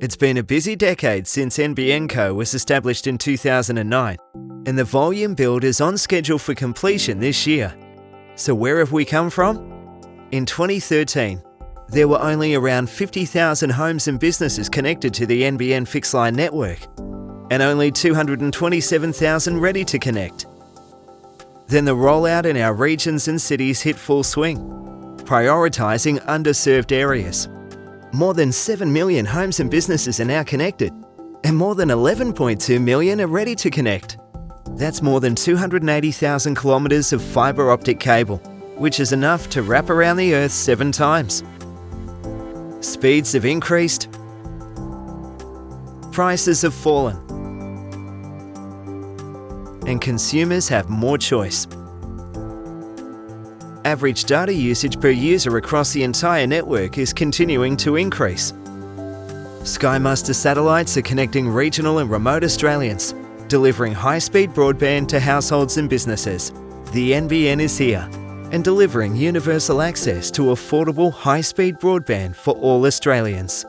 It's been a busy decade since NBN Co was established in 2009, and the volume build is on schedule for completion this year. So where have we come from? In 2013, there were only around 50,000 homes and businesses connected to the NBN fixed line network, and only 227,000 ready to connect. Then the rollout in our regions and cities hit full swing, prioritising underserved areas. More than 7 million homes and businesses are now connected, and more than 11.2 million are ready to connect. That's more than 280,000 kilometres of fibre optic cable, which is enough to wrap around the Earth seven times. Speeds have increased, prices have fallen, and consumers have more choice. Average data usage per user across the entire network is continuing to increase. SkyMuster satellites are connecting regional and remote Australians, delivering high-speed broadband to households and businesses. The NBN is here and delivering universal access to affordable high-speed broadband for all Australians.